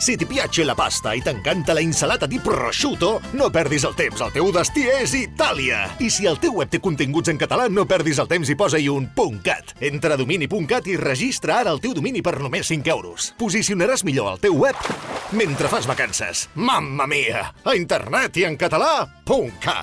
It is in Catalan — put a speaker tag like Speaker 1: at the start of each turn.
Speaker 1: Si ti piace la pasta e t'encanta la insalata di prosciutto, no perdis el temps, el teu destí és Itàlia! I si el teu web té continguts en català, no perdis el temps i posa-hi un .cat. Entra a domini.cat i registra ara el teu domini per només 5 euros. Posicionaràs millor el teu web mentre fas vacances. Mamma mia! A internet i en català, .cat.